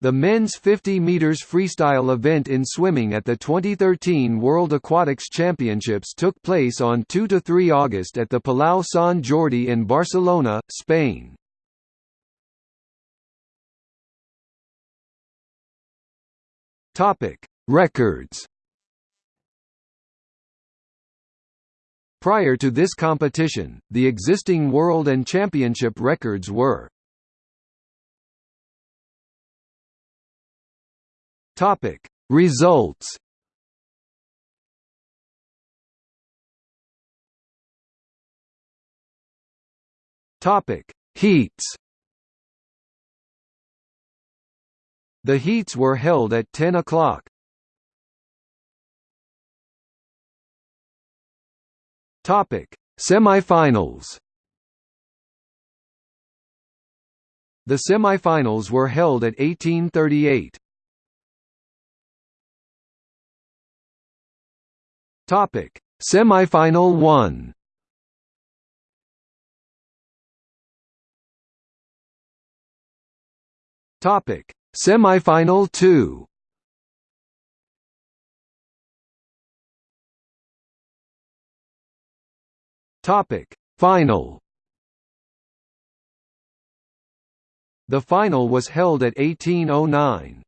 The men's 50 meters freestyle event in swimming at the 2013 World Aquatics Championships took place on 2–3 August at the Palau Sant Jordi in Barcelona, Spain. Topic: Records. Prior to this competition, the existing world and championship records were Topic Results Topic Heats The heats were held at 10 o'clock. Topic Semifinals The semifinals were held at 1838. Topic: Semifinal 1. Topic: Semifinal 2. Topic: Final. The final was held at 1809.